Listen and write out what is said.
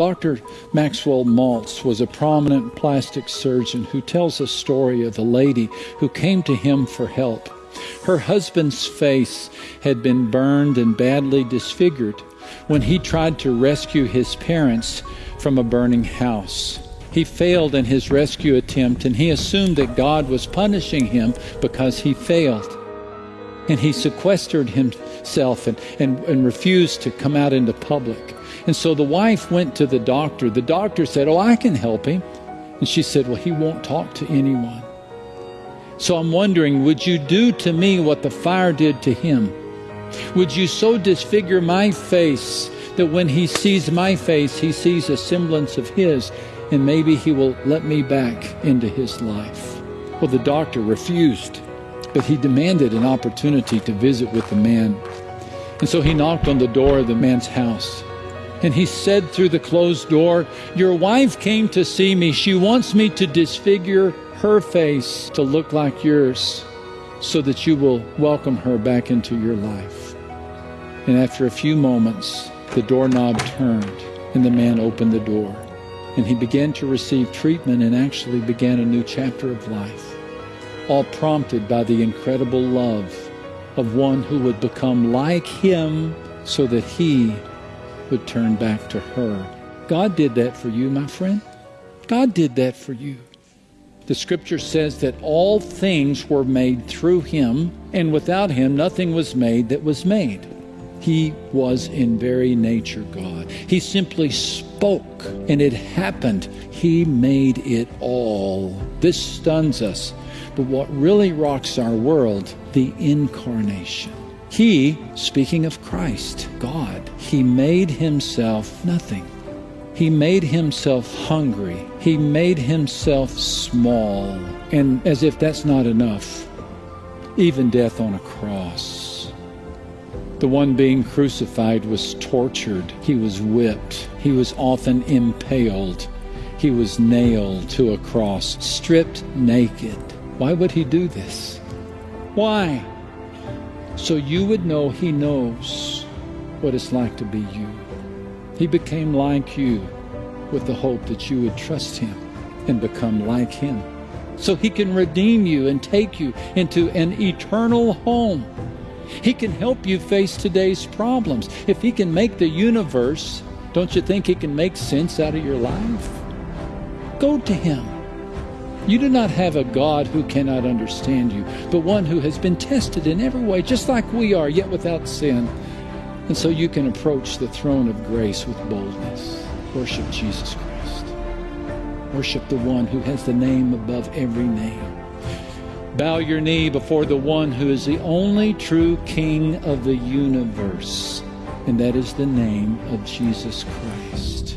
Dr. Maxwell Maltz was a prominent plastic surgeon who tells a story of a lady who came to him for help. Her husband's face had been burned and badly disfigured when he tried to rescue his parents from a burning house. He failed in his rescue attempt and he assumed that God was punishing him because he failed. And he sequestered himself and, and, and refused to come out into public. And so the wife went to the doctor. The doctor said, Oh, I can help him. And she said, Well, he won't talk to anyone. So I'm wondering, would you do to me what the fire did to him? Would you so disfigure my face that when he sees my face, he sees a semblance of his, and maybe he will let me back into his life? Well, the doctor refused, but he demanded an opportunity to visit with the man. And so he knocked on the door of the man's house. And he said through the closed door, Your wife came to see me. She wants me to disfigure her face to look like yours so that you will welcome her back into your life. And after a few moments, the doorknob turned and the man opened the door. And he began to receive treatment and actually began a new chapter of life, all prompted by the incredible love of one who would become like him so that he would turn back to her. God did that for you, my friend. God did that for you. The scripture says that all things were made through him, and without him nothing was made that was made. He was in very nature God. He simply spoke and it happened. He made it all. This stuns us. But what really rocks our world, the incarnation. He, speaking of Christ, God, He made Himself nothing. He made Himself hungry. He made Himself small. And as if that's not enough, even death on a cross. The one being crucified was tortured. He was whipped. He was often impaled. He was nailed to a cross, stripped naked. Why would he do this? Why? so you would know He knows what it's like to be you. He became like you with the hope that you would trust Him and become like Him. So He can redeem you and take you into an eternal home. He can help you face today's problems. If He can make the universe, don't you think He can make sense out of your life? Go to Him. You do not have a God who cannot understand you, but one who has been tested in every way, just like we are, yet without sin. And so you can approach the throne of grace with boldness. Worship Jesus Christ. Worship the one who has the name above every name. Bow your knee before the one who is the only true King of the universe, and that is the name of Jesus Christ.